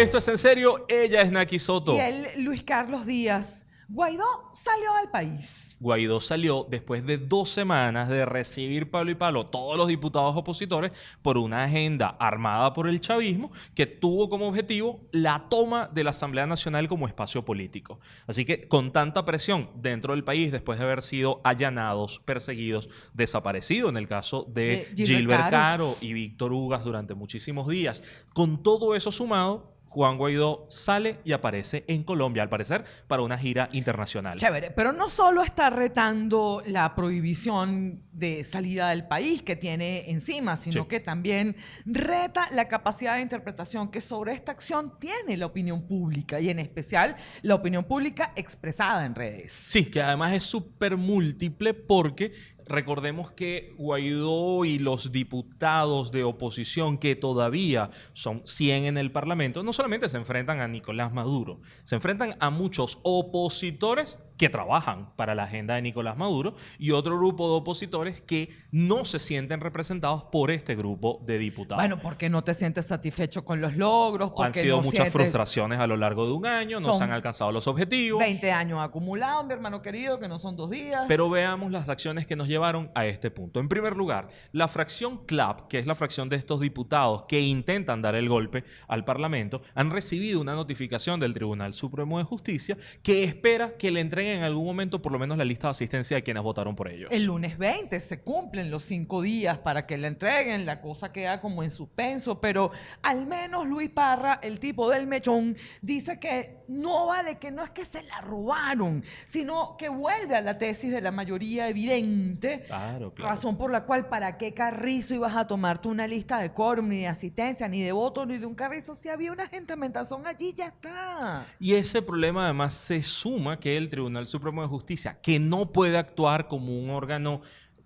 Esto es en serio, ella es Naki Soto. Y él, Luis Carlos Díaz. Guaidó salió del país. Guaidó salió después de dos semanas de recibir palo y palo todos los diputados opositores por una agenda armada por el chavismo que tuvo como objetivo la toma de la Asamblea Nacional como espacio político. Así que con tanta presión dentro del país, después de haber sido allanados, perseguidos, desaparecidos en el caso de, De Gilbert. Caro y Víctor Ugas durante muchísimos días, con todo eso sumado, Juan Guaidó sale y aparece en Colombia, al parecer, para una gira internacional. Chévere, pero no solo está retando la prohibición de salida del país que tiene encima, sino Sí. que también reta la capacidad de interpretación que sobre esta acción tiene la opinión pública y en especial la opinión pública expresada en redes. Sí, que además es súper múltiple porque recordemos que Guaidó y los diputados de oposición que todavía son 100 en el Parlamento, no solamente se enfrentan a Nicolás Maduro, se enfrentan a muchos opositores que trabajan para la agenda de Nicolás Maduro y otro grupo de opositores que no se sienten representados por este grupo de diputados. Bueno, porque no te sientes satisfecho con los logros, porque Han sido no muchas sientes frustraciones a lo largo de un año, no se han alcanzado los objetivos. 20 años acumulados, mi hermano querido, que no son dos días. Pero veamos las acciones que nos a este punto. En primer lugar, la fracción CLAP, que es la fracción de estos diputados que intentan dar el golpe al Parlamento, han recibido una notificación del Tribunal Supremo de Justicia que espera que le entreguen en algún momento por lo menos la lista de asistencia de quienes votaron por ellos. El lunes 20 se cumplen los cinco días para que la entreguen, la cosa queda como en suspenso, pero al menos Luis Parra, el tipo del mechón, dice que no vale, que no es que se la robaron, sino que vuelve a la tesis de la mayoría evidente, Claro, claro. razón por la cual para qué carrizo ibas a tomarte una lista de quórum, ni de asistencia, ni de voto, ni de un carrizo, si había una gente mentazón allí, ya está. Y ese problema además se suma que el Tribunal Supremo de Justicia, que no puede actuar como un órgano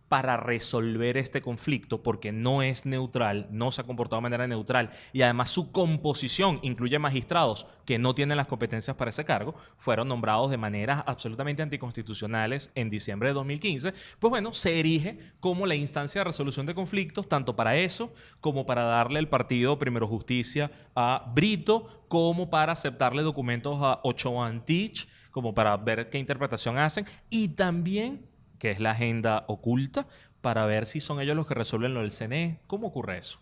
para resolver este conflicto porque no es neutral, no se ha comportado de manera neutral y además su composición incluye magistrados que no tienen las competencias para ese cargo, fueron nombrados de maneras absolutamente anticonstitucionales en diciembre de 2015, pues bueno, se erige como la instancia de resolución de conflictos, tanto para eso como para darle el partido Primero Justicia a Brito, como para aceptarle documentos a Ochoa Antich, como para ver qué interpretación hacen y también que es la agenda oculta, para ver si son ellos los que resuelven lo del CNE. ¿Cómo ocurre eso?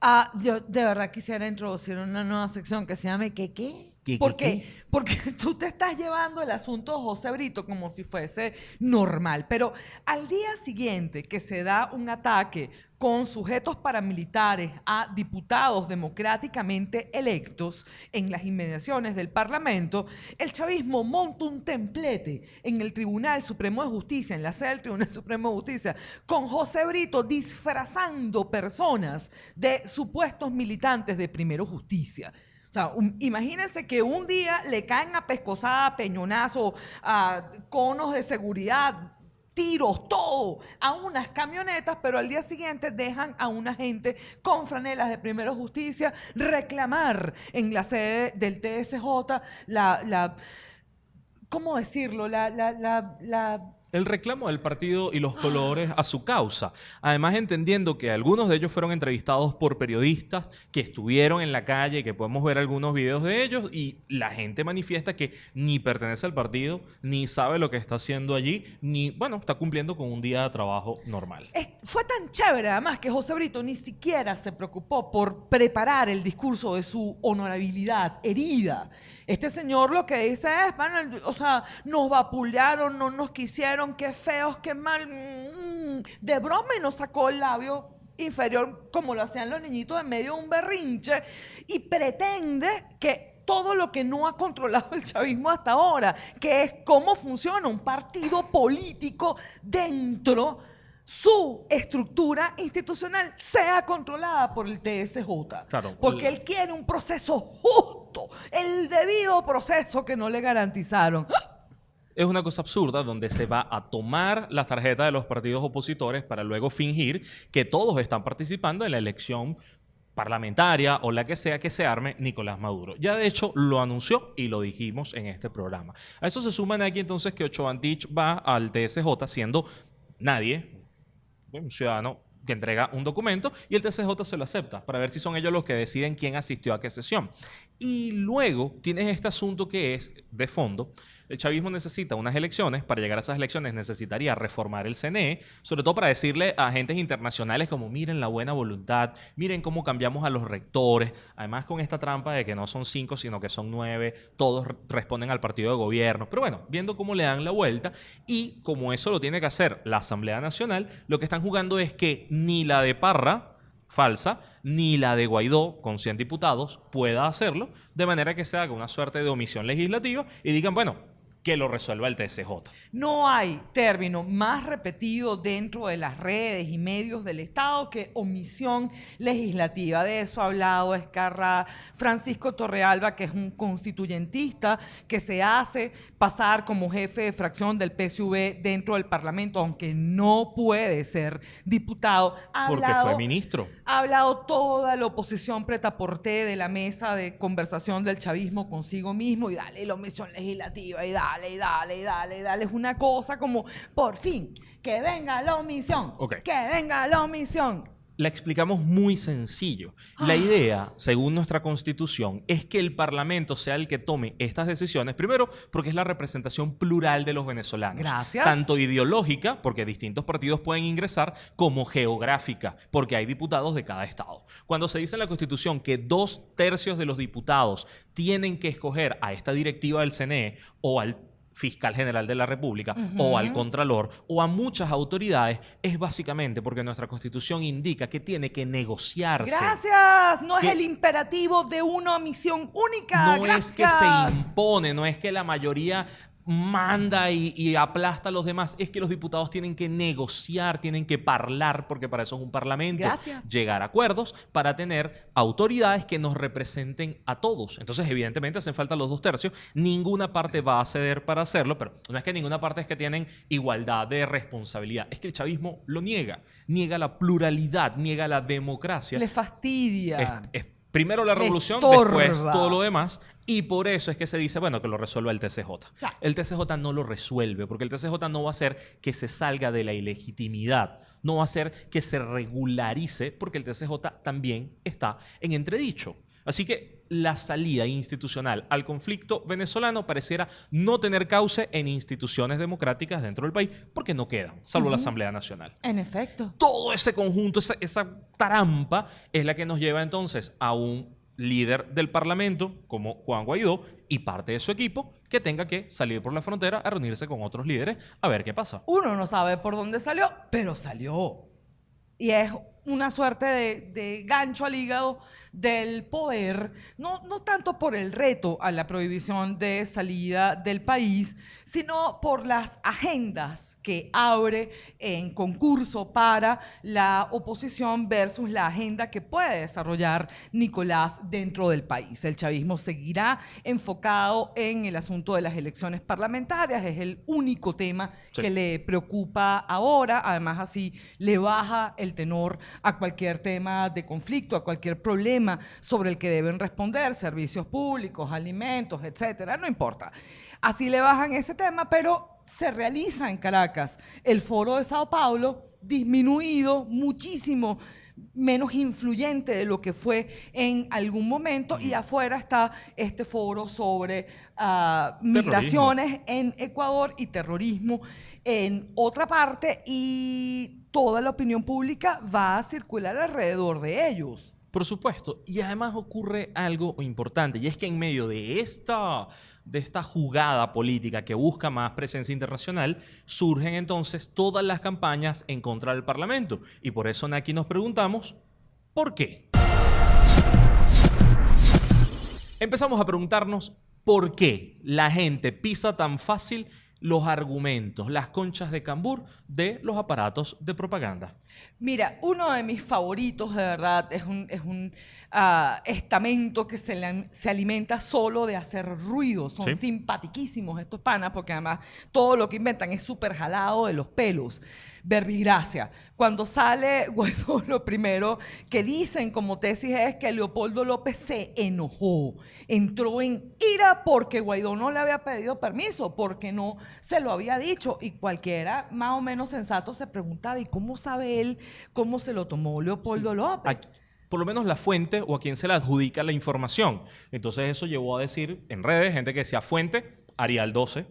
Ah, yo de verdad quisiera introducir una nueva sección que se llame ¿Qué qué? ¿Qué, ¿Por qué, qué? Porque tú te estás llevando el asunto José Brito como si fuese normal, pero al día siguiente que se da un ataque con sujetos paramilitares a diputados democráticamente electos en las inmediaciones del Parlamento, el chavismo monta un templete en el Tribunal Supremo de Justicia, en la sede del Tribunal Supremo de Justicia, con José Brito disfrazando personas de supuestos militantes de Primero Justicia. O sea, un- imagínense que un día le caen a pescosada, peñonazo, a conos de seguridad, tiros, todo, a unas camionetas, pero al día siguiente dejan a una gente con franelas de Primero Justicia reclamar en la sede del TSJ la, ¿cómo decirlo? La, la El reclamo del partido y los colores a su causa. Además, entendiendo que algunos de ellos fueron entrevistados por periodistas que estuvieron en la calle, que podemos ver algunos videos de ellos, y la gente manifiesta que ni pertenece al partido, ni sabe lo que está haciendo allí, ni, bueno, está cumpliendo con un día de trabajo normal. Es- fue tan chévere además que José Brito ni siquiera se preocupó por preparar el discurso de su honorabilidad herida. Este señor lo que dice es, "Bueno, o sea, nos vapulearon, no nos quisieron, qué feos, qué mal. mm". De broma y nos sacó el labio inferior como lo hacían los niñitos en medio de un berrinche y pretende que todo lo que no ha controlado el chavismo hasta ahora, que es cómo funciona un partido político dentro su estructura institucional sea controlada por el TSJ. Claro. Porque él quiere un proceso justo, el debido proceso que no le garantizaron. Es una cosa absurda donde se va a tomar las tarjetas de los partidos opositores para luego fingir que todos están participando en la elección parlamentaria o la que sea que se arme Nicolás Maduro. Ya de hecho lo anunció y lo dijimos en este programa. A eso se suman aquí entonces que Ochoa Antich va al TSJ siendo nadie, un ciudadano que entrega un documento y el TCJ se lo acepta para ver si son ellos los que deciden quién asistió a qué sesión. Y luego tienes este asunto que es de fondo. El chavismo necesita unas elecciones. Para llegar a esas elecciones necesitaría reformar el CNE, sobre todo para decirle a agentes internacionales como miren la buena voluntad, miren cómo cambiamos a los rectores. Además con esta trampa de que no son cinco, sino que son nueve, todos responden al partido de gobierno. Pero bueno, viendo cómo le dan la vuelta y como eso lo tiene que hacer la Asamblea Nacional, lo que están jugando es que ni la de Parra, falsa, ni la de Guaidó, con 100 diputados, pueda hacerlo, de manera que se haga una suerte de omisión legislativa y digan, bueno, que lo resuelva el TSJ. No hay término más repetido dentro de las redes y medios del Estado que omisión legislativa. De eso ha hablado Escarra Francisco Torrealba, que es un constituyentista que se hace pasar como jefe de fracción del PSV dentro del Parlamento, aunque no puede ser diputado. Porque fue ministro. Ha hablado toda la oposición pretaporté de la mesa de conversación del chavismo consigo mismo y dale la omisión legislativa y dale dale, dale, dale, dale. Es una cosa como, por fin, que venga la omisión. Que venga la omisión la explicamos muy sencillo. La ah. idea, según nuestra constitución, es que el Parlamento sea el que tome estas decisiones, primero porque es la representación plural de los venezolanos. Gracias. Tanto ideológica, porque distintos partidos pueden ingresar, como geográfica, porque hay diputados de cada estado. Cuando se dice en la constitución que dos tercios de los diputados tienen que escoger a esta directiva del CNE o al fiscal general de la República o al Contralor o a muchas autoridades es básicamente porque nuestra Constitución indica que tiene que negociarse. Gracias. No es el imperativo de una misión única. No es que se impone, no es que la mayoría manda y, aplasta a los demás. Es que los diputados tienen que negociar, tienen que hablar, porque para eso es un parlamento. Llegar a acuerdos para tener autoridades que nos representen a todos. Entonces, evidentemente, hacen falta los dos tercios. Ninguna parte va a ceder para hacerlo, pero no es que ninguna parte es que tienen igualdad de responsabilidad. Es que el chavismo lo niega. Niega la pluralidad, niega la democracia. Le fastidia. Primero la revolución, después todo lo demás. Y por eso es que se dice, bueno, que lo resuelva el TCJ. El TCJ no lo resuelve, porque el TCJ no va a hacer que se salga de la ilegitimidad, no va a hacer que se regularice, porque el TCJ también está en entredicho. Así que la salida institucional al conflicto venezolano pareciera no tener cauce en instituciones democráticas dentro del país porque no quedan, salvo la Asamblea Nacional. En efecto. Todo ese conjunto, esa, esa trampa es la que nos lleva entonces a un líder del Parlamento como Juan Guaidó y parte de su equipo que tenga que salir por la frontera a reunirse con otros líderes a ver qué pasa. Uno no sabe por dónde salió, pero salió. Y es una suerte de, gancho al hígado del poder, no, no tanto por el reto a la prohibición de salida del país, sino por las agendas que abre en concurso para la oposición versus la agenda que puede desarrollar Nicolás dentro del país. El chavismo seguirá enfocado en el asunto de las elecciones parlamentarias, es el único tema que le preocupa ahora, además así le baja el tenor a cualquier tema de conflicto, a cualquier problema sobre el que deben responder, servicios públicos, alimentos, etcétera, no importa. Así le bajan ese tema, pero se realiza en Caracas. El foro de Sao Paulo, disminuido muchísimo menos influyente de lo que fue en algún momento y afuera está este foro sobre ah, migraciones en Ecuador y terrorismo en otra parte y toda la opinión pública va a circular alrededor de ellos. Por supuesto, y además ocurre algo importante, y es que en medio de esta, de esta jugada política que busca más presencia internacional, surgen entonces todas las campañas en contra del Parlamento. Y por eso aquí nos preguntamos, ¿por qué? Empezamos a preguntarnos por qué la gente pisa tan fácil los argumentos, las conchas de cambur de los aparatos de propaganda. Mira, uno de mis favoritos, de verdad, es un, es un ah, estamento que se, se, alimenta solo de hacer ruido. Son simpaticísimos estos panas, porque además todo lo que inventan es súper jalado de los pelos. verbigracia. Cuando sale Guaidó, lo primero que dicen como tesis es que Leopoldo López se enojó, entró en ira porque Guaidó no le había pedido permiso, porque no se lo había dicho. Y cualquiera más o menos sensato se preguntaba, ¿y cómo sabe él cómo se lo tomó Leopoldo López? Aquí- por lo menos la fuente o a quien se le adjudica la información. Entonces eso llevó a decir en redes, gente que decía fuente, Arial 12,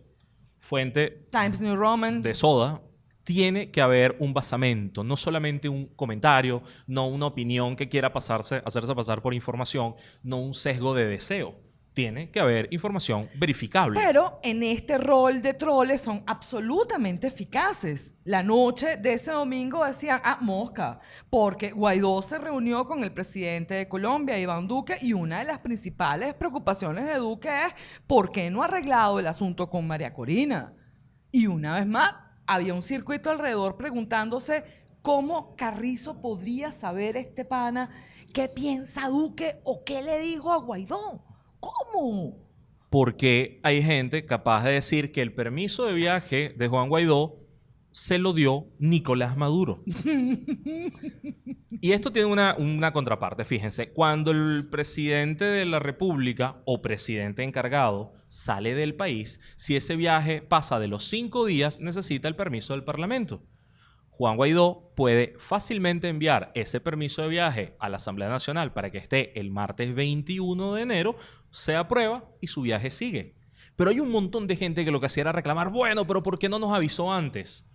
fuente Times New Roman. de soda, tiene que haber un basamento, no solamente un comentario, no una opinión que quiera pasarse, hacerse pasar por información, no un sesgo de deseo. Tiene que haber información verificable. Pero en este rol de troles son absolutamente eficaces. La noche de ese domingo decían, ah, mosca, porque Guaidó se reunió con el presidente de Colombia, Iván Duque, y una de las principales preocupaciones de Duque es por qué no ha arreglado el asunto con María Corina. Y una vez más, había un circuito alrededor preguntándose cómo Carrizo podría saber este pana qué piensa Duque o qué le dijo a Guaidó. ¿Cómo? Porque hay gente capaz de decir que el permiso de viaje de Juan Guaidó se lo dio Nicolás Maduro. y esto tiene una, una contraparte, fíjense. Cuando el presidente de la República o presidente encargado sale del país, si ese viaje pasa de los cinco días, necesita el permiso del Parlamento. Juan Guaidó puede fácilmente enviar ese permiso de viaje a la Asamblea Nacional para que esté el martes 21 de enero, se aprueba y su viaje sigue. Pero hay un montón de gente que lo que hacía era reclamar, bueno, pero ¿por qué no nos avisó antes?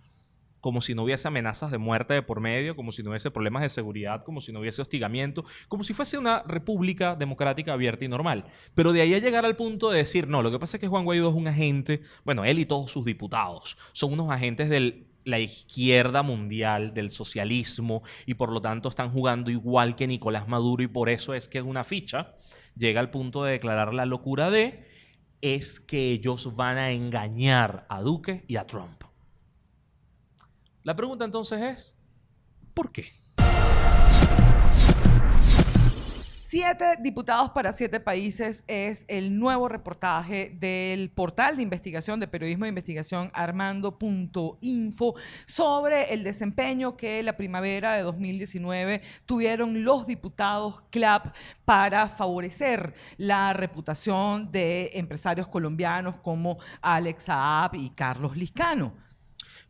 Como si no hubiese amenazas de muerte de por medio, como si no hubiese problemas de seguridad, como si no hubiese hostigamiento, como si fuese una república democrática abierta y normal. Pero de ahí a llegar al punto de decir, no, lo que pasa es que Juan Guaidó es un agente, bueno, él y todos sus diputados son unos agentes de la izquierda mundial, del socialismo, y por lo tanto están jugando igual que Nicolás Maduro y por eso es que es una ficha, llega al punto de declarar la locura de, es que ellos van a engañar a Duque y a Trump. La pregunta entonces es, ¿por qué? Siete diputados para siete países es el nuevo reportaje del portal de investigación, de periodismo de investigación armando.info sobre el desempeño que la primavera de 2019 tuvieron los diputados CLAP para favorecer la reputación de empresarios colombianos como Alex Saab y Carlos Liscano.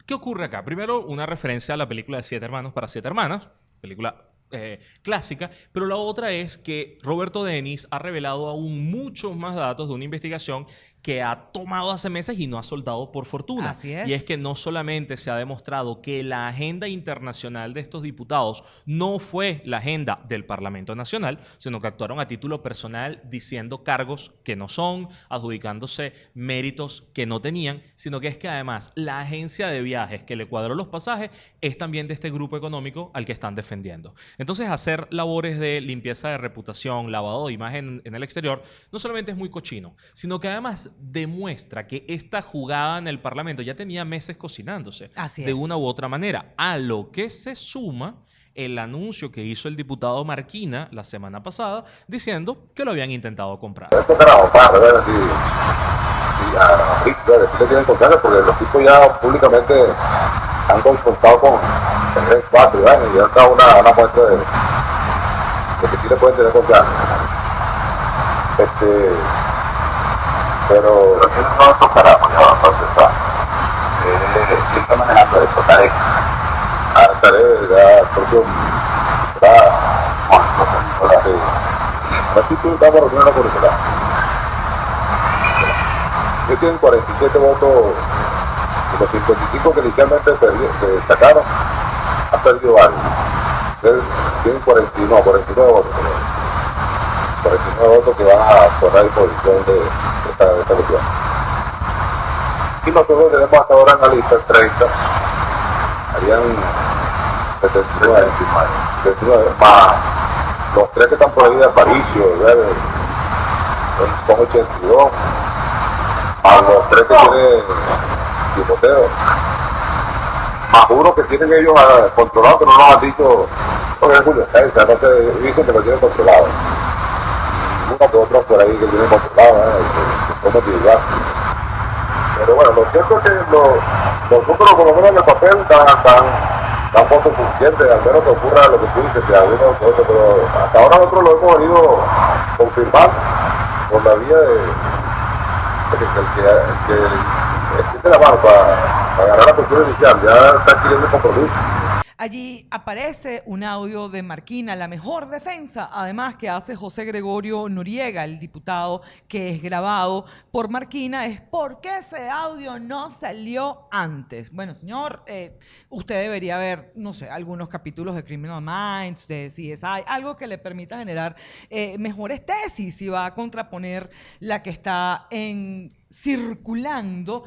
¿Qué ocurre acá? Primero, una referencia a la película de Siete Hermanos para Siete Hermanas, película eh, clásica, pero la otra es que Roberto Denis ha revelado aún muchos más datos de una investigación que ha tomado hace meses y no ha soltado por fortuna. Así es. Y es que no solamente se ha demostrado que la agenda internacional de estos diputados no fue la agenda del Parlamento Nacional, sino que actuaron a título personal diciendo cargos que no son, adjudicándose méritos que no tenían, sino que es que además la agencia de viajes que le cuadró los pasajes es también de este grupo económico al que están defendiendo. Entonces, hacer labores de limpieza de reputación, lavado de imagen en el exterior, no solamente es muy cochino, sino que además demuestra que esta jugada en el Parlamento ya tenía meses cocinándose Así de es. una u otra manera, a lo que se suma el anuncio que hizo el diputado Marquina la semana pasada diciendo que lo habían intentado comprar. Esto carajo, para ver si, si a si le tienen confianza, porque los tipos ya públicamente han confrontado con el Red 4 y ya está una, una muestra de, de que sí le pueden tener confianza. Este, pero... Pero ¿quiénes son estos carajos ya para empezar? Eh, ¿Quién está manejando eso? Tarek. Ah, Tarek, ya, propio... Está... Bueno, sí. Así tú estamos reuniendo la curricular. Ellos tienen 47 votos de los 55 que inicialmente sacaron, han perdido varios. Tienen 49, 49 votos. creo. 49 votos que van a a disposición de, de esta, de. Y nosotros tenemos hasta ahora en la lista 30, harían 79, 79 más los tres que están por ahí de Aparicio, son 82, más los tres que tiene Timoteo, más uno que tienen ellos ah, controlado, que no nos han dicho, porque es Julio César, no sé, dicen que lo tienen controlado. Uno que otro por ahí que tienen controlado, ¿eh? Somos individuales. Pero bueno, lo cierto es que lo- los números, por lo menos en el papel, dan, dan, dan votos suficientes, al menos que ocurra lo que tú dices, que algunos otros, pero hasta ahora nosotros lo hemos venido confirmando por la vía de, que el que, la mano para, para la postura inicial, ya está adquiriendo compromiso. Allí aparece un audio de Marquina, la mejor defensa, además que hace José Gregorio Noriega, el diputado que es grabado por Marquina, es ¿por qué ese audio no salió antes? Bueno, señor, eh, usted debería ver, no sé, algunos capítulos de Criminal Minds, de CSI, algo que le permita generar eh, mejores tesis y va a contraponer la que está en circulando.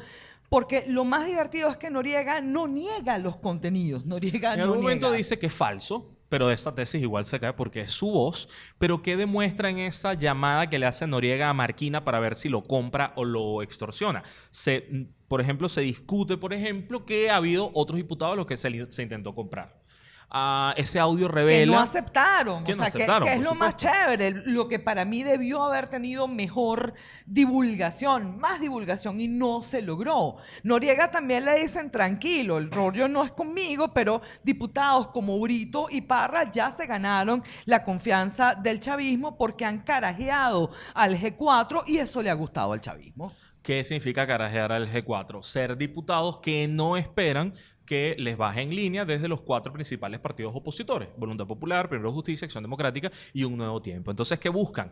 Porque lo más divertido es que Noriega no niega los contenidos. Noriega En no algún momento niega. dice que es falso, pero esa tesis igual se cae porque es su voz. Pero ¿qué demuestra en esa llamada que le hace Noriega a Marquina para ver si lo compra o lo extorsiona? Se, por ejemplo, se discute, por ejemplo, que ha habido otros diputados a los que se intentó comprar. Ah, ese audio que revela... no aceptaron. que o no sea, que- aceptaron, que, es lo más chévere, lo que para mí debió haber tenido mejor divulgación, más divulgación, y no se logró. Noriega también le dicen tranquilo, el rollo no es conmigo, pero diputados como Brito y Parra ya se ganaron la confianza del chavismo porque han carajeado al G4 y eso le ha gustado al chavismo. ¿Qué significa carajear al G4? Ser diputados que no esperan que les baje en línea desde los cuatro principales partidos opositores. Voluntad Popular, Primero Justicia, Acción Democrática y Un Nuevo Tiempo. Entonces, ¿qué buscan?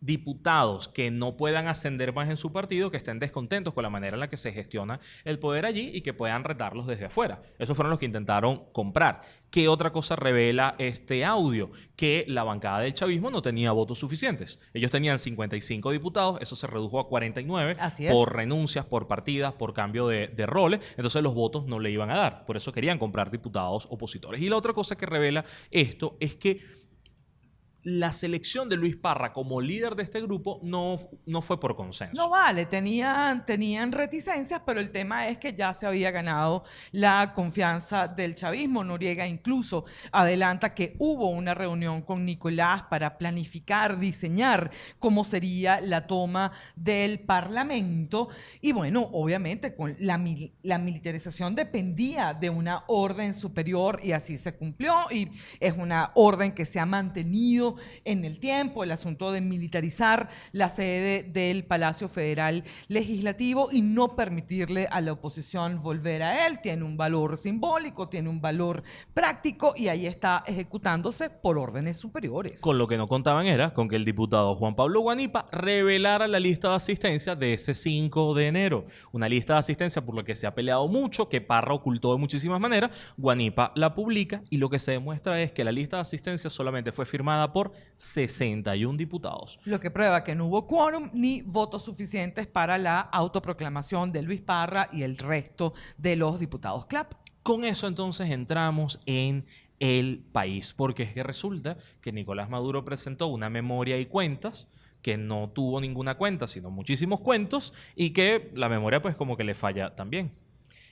Diputados que no puedan ascender más en su partido, que estén descontentos con la manera en la que se gestiona el poder allí y que puedan retarlos desde afuera. Esos fueron los que intentaron comprar. ¿Qué otra cosa revela este audio? Que la bancada del chavismo no tenía votos suficientes. Ellos tenían 55 diputados, eso se redujo a 49 Así por renuncias, por partidas, por cambio de, de roles. Entonces los votos no le iban a dar. Por eso querían comprar diputados opositores. Y la otra cosa que revela esto es que la selección de Luis Parra como líder de este grupo no, no fue por consenso. No vale, tenían, tenían reticencias, pero el tema es que ya se había ganado la confianza del chavismo. Noriega incluso adelanta que hubo una reunión con Nicolás para planificar, diseñar cómo sería la toma del Parlamento. Y bueno, obviamente con la, mil- la militarización dependía de una orden superior y así se cumplió. Y es una orden que se ha mantenido en el tiempo, el asunto de militarizar la sede del Palacio Federal Legislativo y no permitirle a la oposición volver a él. Tiene un valor simbólico, tiene un valor práctico y ahí está ejecutándose por órdenes superiores. Con lo que no contaban era con que el diputado Juan Pablo Guanipa revelara la lista de asistencia de ese 5 de enero. Una lista de asistencia por la que se ha peleado mucho, que Parra ocultó de muchísimas maneras. Guanipa la publica y lo que se demuestra es que la lista de asistencia solamente fue firmada por 61 diputados. Lo que prueba que no hubo quórum ni votos suficientes para la autoproclamación de Luis Parra y el resto de los diputados CLAP. Con eso entonces entramos en el país, porque es que resulta que Nicolás Maduro presentó una memoria y cuentas que no tuvo ninguna cuenta, sino muchísimos cuentos, y que la memoria pues como que le falla también.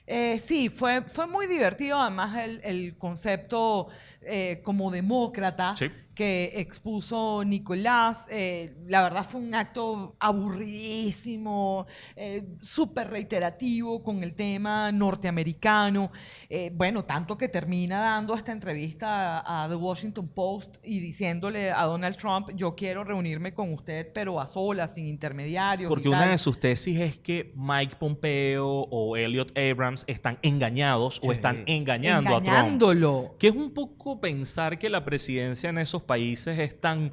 Eh, sí, fue, fue muy divertido además el, el concepto eh, como demócrata Sí. Que expuso Nicolás. Eh, la verdad fue un acto aburridísimo, eh, súper reiterativo con el tema norteamericano. Eh, bueno, tanto que termina dando esta entrevista a, a The Washington Post y diciéndole a Donald Trump, yo quiero reunirme con usted, pero a solas, sin intermediarios. y Porque una tal". de sus tesis es que Mike Pompeo o Elliot Abrams están engañados o están engañando a Trump. Engañándolo. Que es un poco pensar que la presidencia en esos países es tan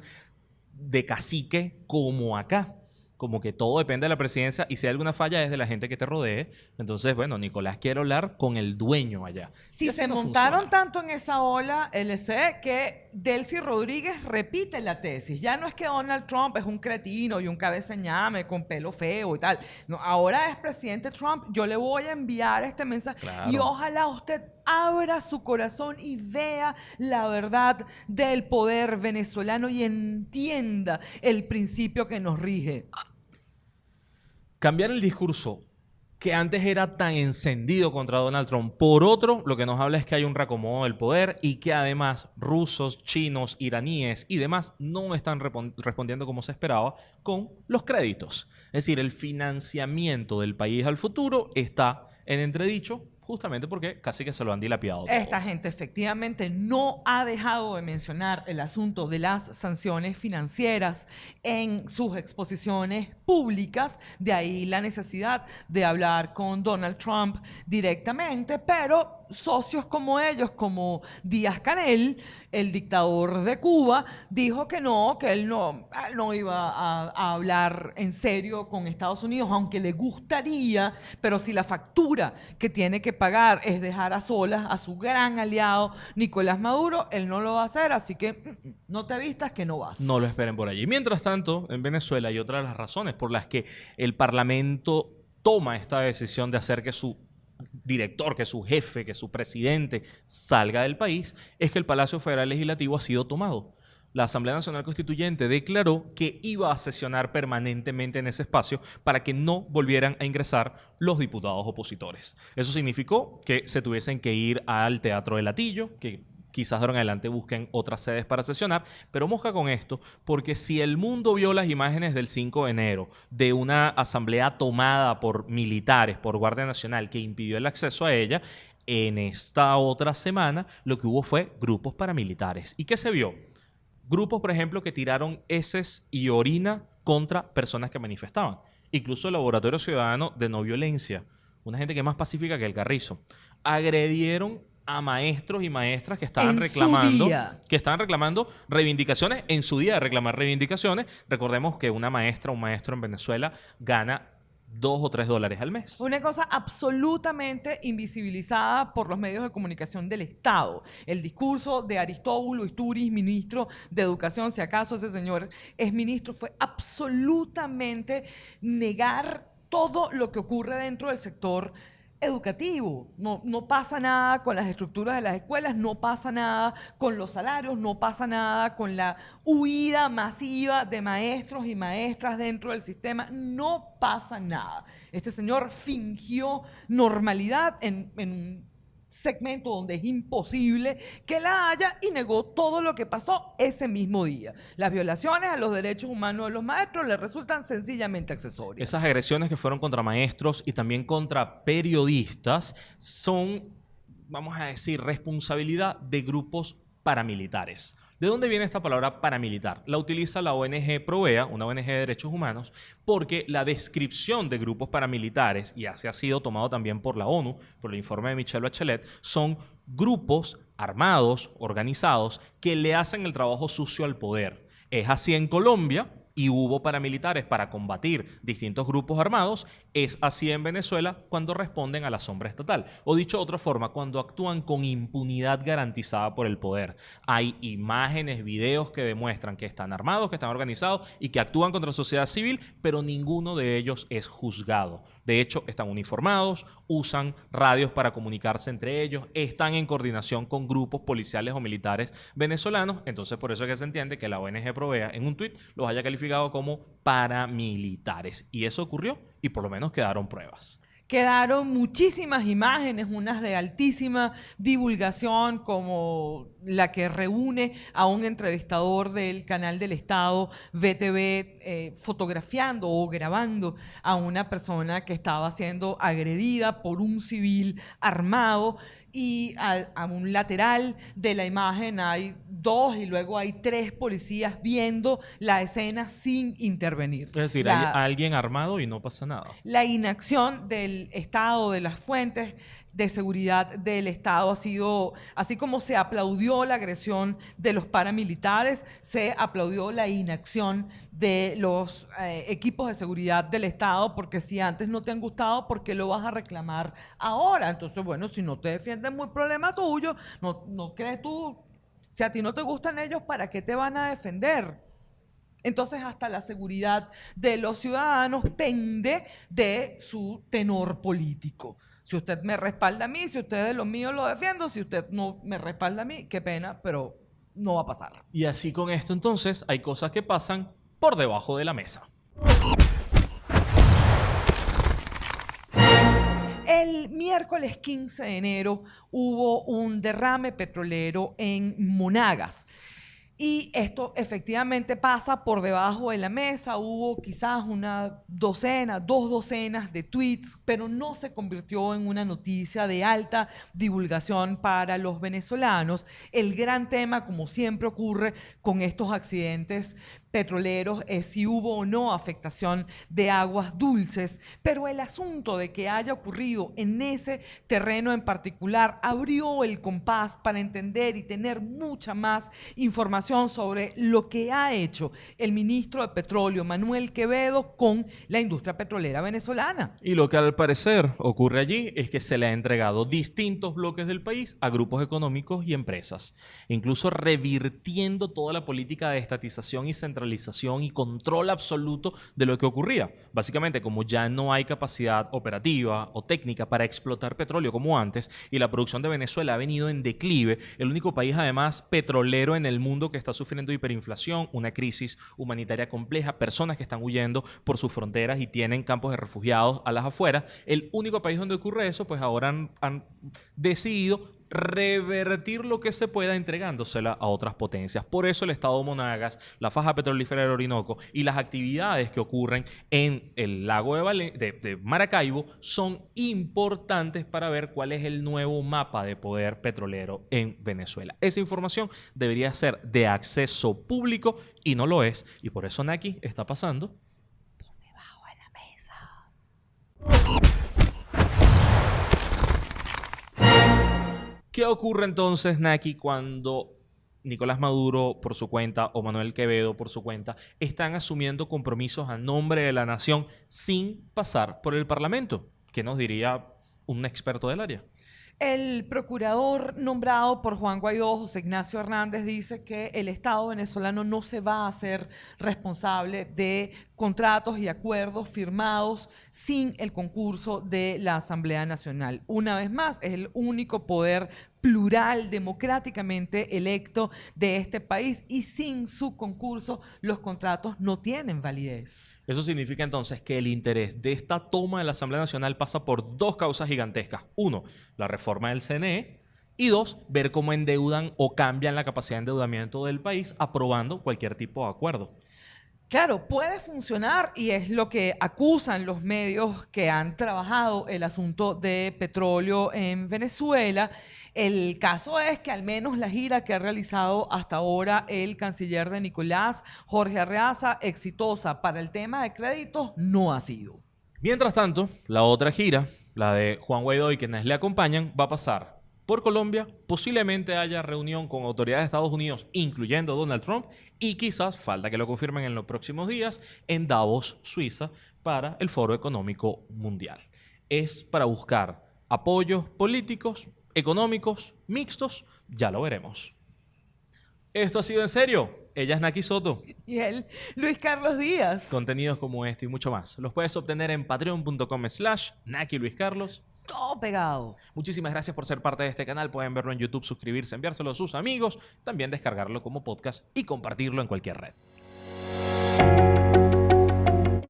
de cacique como acá. Como que todo depende de la presidencia y si hay alguna falla es de la gente que te rodee. Entonces, bueno, Nicolás quiere hablar con el dueño allá. Si se no montaron funciona. tanto en esa ola LC que Delcy Rodríguez repite la tesis. Ya no es que Donald Trump es un cretino y un cabezañame con pelo feo y tal. No, ahora es presidente Trump. Yo le voy a enviar este mensaje y ojalá usted abra su corazón y vea la verdad del poder venezolano y entienda el principio que nos rige. Cambiar el discurso que antes era tan encendido contra Donald Trump. Por otro, lo que nos habla es que hay un reacomodo del poder y que además rusos, chinos, iraníes y demás no están respondiendo como se esperaba con los créditos. Es decir, el financiamiento del país al futuro está en entredicho justamente porque casi que se lo han dilapidado. Esta gente efectivamente no ha dejado de mencionar el asunto de las sanciones financieras en sus exposiciones públicas, de ahí la necesidad de hablar con Donald Trump directamente, pero socios como ellos, como Díaz Canel, el dictador de Cuba, dijo que no, que él no, no iba a, hablar en serio con Estados Unidos, aunque le gustaría, pero si la factura que tiene que pagar es dejar a solas a su gran aliado Nicolás Maduro, él no lo va a hacer, así que mm, mm, no te vistas que no vas. No lo esperen por allí. Mientras tanto, en Venezuela hay otra de las razones por las que el Parlamento toma esta decisión de hacer que su director, que su jefe, que su presidente salga del país, es que el Palacio Federal Legislativo ha sido tomado. La Asamblea Nacional Constituyente declaró que iba a sesionar permanentemente en ese espacio para que no volvieran a ingresar los diputados opositores. Eso significó que se tuviesen que ir al Teatro de Latillo, que quizás de ahora en adelante busquen otras sedes para sesionar, pero mosca con esto, porque si el mundo vio las imágenes del 5 de enero de una asamblea tomada por militares, por Guardia Nacional, que impidió el acceso a ella, en esta otra semana lo que hubo fue grupos paramilitares. ¿Y qué se vio? Grupos, por ejemplo, que tiraron heces y orina contra personas que manifestaban. Incluso el Laboratorio Ciudadano de No Violencia, una gente que es más pacífica que el Carrizo, agredieron a maestros y maestras que estaban reclamando que estaban reclamando reivindicaciones en su día de reclamar reivindicaciones. Recordemos que una maestra o un maestro en Venezuela gana dos o tres dólares al mes. Una cosa absolutamente invisibilizada por los medios de comunicación del Estado. El discurso de Aristóbulo Isturiz, ministro de Educación, si acaso ese señor es ministro, fue absolutamente negar todo lo que ocurre dentro del sector educativo. No, no pasa nada con las estructuras de las escuelas, no pasa nada con los salarios, no pasa nada con la huida masiva de maestros y maestras dentro del sistema, no pasa nada. Este señor fingió normalidad en, en segmento donde es imposible que la haya y negó todo lo que pasó ese mismo día. Las violaciones a los derechos humanos de los maestros le resultan sencillamente accesorias. Esas agresiones que fueron contra maestros y también contra periodistas son, vamos a decir, responsabilidad de grupos paramilitares. ¿De dónde viene esta palabra paramilitar? La utiliza la ONG Provea, una ONG de derechos humanos, porque la descripción de grupos paramilitares, y así ha sido tomado también por la ONU, por el informe de Michelle Bachelet, son grupos armados, organizados, que le hacen el trabajo sucio al poder. Es así en Colombia, y hubo paramilitares para combatir distintos grupos armados, es así en Venezuela cuando responden a la sombra estatal. O dicho de otra forma, cuando actúan con impunidad garantizada por el poder. Hay imágenes, videos que demuestran que están armados, que están organizados y que actúan contra la sociedad civil, pero ninguno de ellos es juzgado. De hecho, están uniformados, usan radios para comunicarse entre ellos, están en coordinación con grupos policiales o militares venezolanos. Entonces, por eso es que se entiende que la ONG Provea en un tuit los haya calificado como paramilitares. Y eso ocurrió y por lo menos quedaron pruebas. Quedaron muchísimas imágenes, unas de altísima divulgación, como la que reúne a un entrevistador del canal del Estado, VTV, eh, fotografiando o grabando a una persona que estaba siendo agredida por un civil armado y a, un lateral de la imagen hay dos y luego hay tres policías viendo la escena sin intervenir. Es decir, hay alguien armado y no pasa nada. La inacción del Estado, de las fuentes de seguridad del Estado ha sido, así como se aplaudió la agresión de los paramilitares, se aplaudió la inacción de los eh, equipos de seguridad del Estado, porque si antes no te han gustado, ¿por qué lo vas a reclamar ahora? Entonces, bueno, si no te defienden, muy problema tuyo, no, no crees tú, si a ti no te gustan ellos, ¿para qué te van a defender? Entonces hasta la seguridad de los ciudadanos pende de su tenor político. Si usted me respalda a mí, si usted de lo mío lo defiendo, si usted no me respalda a mí, qué pena, pero no va a pasar. Y así con esto entonces hay cosas que pasan por debajo de la mesa. El miércoles 15 de enero hubo un derrame petrolero en Monagas. Y esto efectivamente pasa por debajo de la mesa. Hubo quizás una docena, dos docenas de tweets, pero no se convirtió en una noticia de alta divulgación para los venezolanos. El gran tema, como siempre ocurre con estos accidentes petroleros es si hubo o no afectación de aguas dulces, pero el asunto de que haya ocurrido en ese terreno en particular abrió el compás para entender y tener mucha más información sobre lo que ha hecho el ministro de Petróleo, Manuel Quevedo, con la industria petrolera venezolana. Y lo que al parecer ocurre allí es que se le ha entregado distintos bloques del país a grupos económicos y empresas, incluso revirtiendo toda la política de estatización y centralización y control absoluto de lo que ocurría. Básicamente, como ya no hay capacidad operativa o técnica para explotar petróleo como antes y la producción de Venezuela ha venido en declive, el único país además petrolero en el mundo que está sufriendo hiperinflación, una crisis humanitaria compleja, personas que están huyendo por sus fronteras y tienen campos de refugiados a las afueras, el único país donde ocurre eso, pues ahora han, han decidido revertir lo que se pueda entregándosela a otras potencias. Por eso el Estado de Monagas, la faja petrolífera del Orinoco y las actividades que ocurren en el lago de, Maracaibo son importantes para ver cuál es el nuevo mapa de poder petrolero en Venezuela. Esa información debería ser de acceso público y no lo es. Y por eso Naki está pasando por debajo de la mesa. ¿Qué ocurre entonces, Naki, cuando Nicolás Maduro por su cuenta o Manuel Quevedo por su cuenta están asumiendo compromisos a nombre de la nación sin pasar por el Parlamento? ¿Qué nos diría un experto del área? El procurador nombrado por Juan Guaidó, José Ignacio Hernández, dice que el Estado venezolano no se va a hacer responsable de contratos y acuerdos firmados sin el concurso de la Asamblea Nacional. Una vez más, es el único poder plural, democráticamente electo de este país y sin su concurso los contratos no tienen validez. Eso significa entonces que el interés de esta toma de la Asamblea Nacional pasa por dos causas gigantescas. Uno, la reforma del CNE. Y dos, ver cómo endeudan o cambian la capacidad de endeudamiento del país aprobando cualquier tipo de acuerdo. Claro, puede funcionar y es lo que acusan los medios que han trabajado el asunto de petróleo en Venezuela. El caso es que al menos la gira que ha realizado hasta ahora el canciller de Nicolás, Jorge Arreaza, exitosa para el tema de créditos, no ha sido. Mientras tanto, la otra gira, la de Juan Guaidó y quienes le acompañan, va a pasar por Colombia, posiblemente haya reunión con autoridades de Estados Unidos, incluyendo Donald Trump, y quizás, falta que lo confirmen en los próximos días, en Davos, Suiza, para el Foro Económico Mundial. Es para buscar apoyos políticos, económicos, mixtos, ya lo veremos. Esto ha sido en serio. Ella es Naki Soto. Y él, Luis Carlos Díaz. Contenidos como este y mucho más. Los puedes obtener en patreon.com slash Naki Luis Carlos todo pegado. Muchísimas gracias por ser parte de este canal. Pueden verlo en YouTube, suscribirse, enviárselo a sus amigos, también descargarlo como podcast y compartirlo en cualquier red.